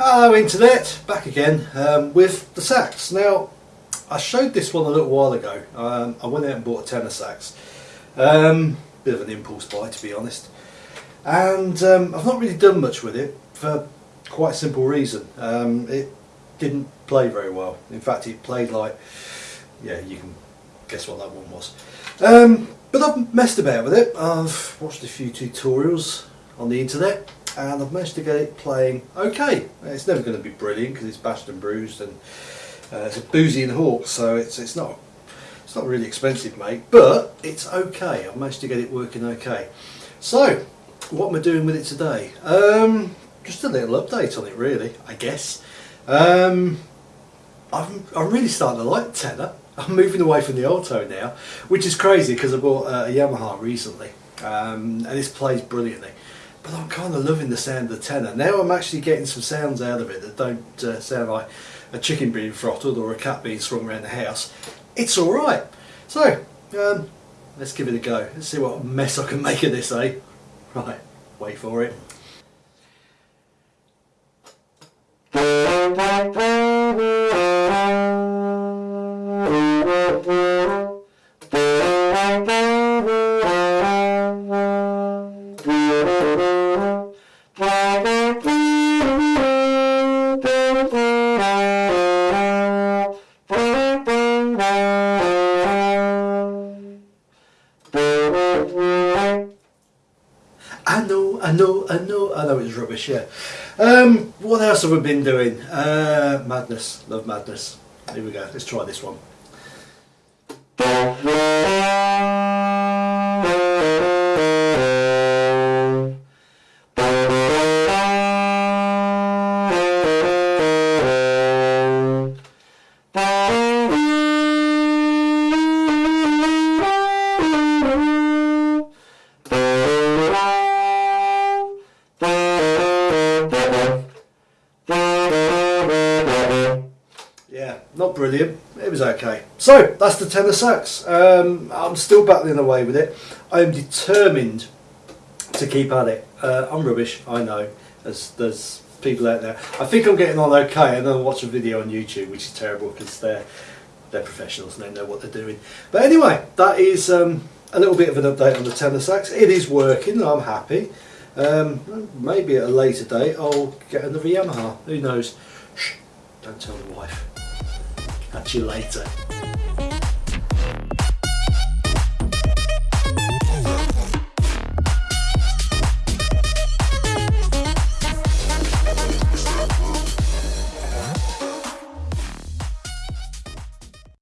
Hello Internet, back again um, with the sax. Now I showed this one a little while ago. Um, I went out and bought a tenor sax. Um, bit of an impulse buy to be honest. And um, I've not really done much with it for quite a simple reason. Um, it didn't play very well. In fact it played like, yeah you can guess what that one was. Um, but I've messed about with it. I've watched a few tutorials on the internet and I've managed to get it playing okay. It's never going to be brilliant because it's bashed and bruised and uh, it's a Boosey and Hawkes so it's, it's not it's not really expensive mate but it's okay. I've managed to get it working okay. So what am I doing with it today? Um, just a little update on it really I guess. Um, I'm, I'm really starting to like tenor. I'm moving away from the alto now, which is crazy because I bought a Yamaha recently um, and this plays brilliantly but I'm kind of loving the sound of the tenor. Now I'm actually getting some sounds out of it that don't uh, sound like a chicken being throttled or a cat being swung around the house. It's alright. So, um, let's give it a go. Let's see what mess I can make of this, eh? Right, wait for it. I know, I know, I know, I know it's rubbish, yeah. Um, what else have we been doing? Uh, madness, love madness. Here we go, let's try this one. Not brilliant. It was okay. So that's the tenor sax. Um, I'm still battling away with it. I am determined to keep at it. Uh, I'm rubbish. I know. There's there's people out there. I think I'm getting on okay. And then watch a video on YouTube, which is terrible because they're they're professionals and they know what they're doing. But anyway, that is um, a little bit of an update on the tenor sax. It is working. I'm happy. Um, maybe at a later date I'll get another Yamaha. Who knows? Shh, don't tell the wife. Catch you later.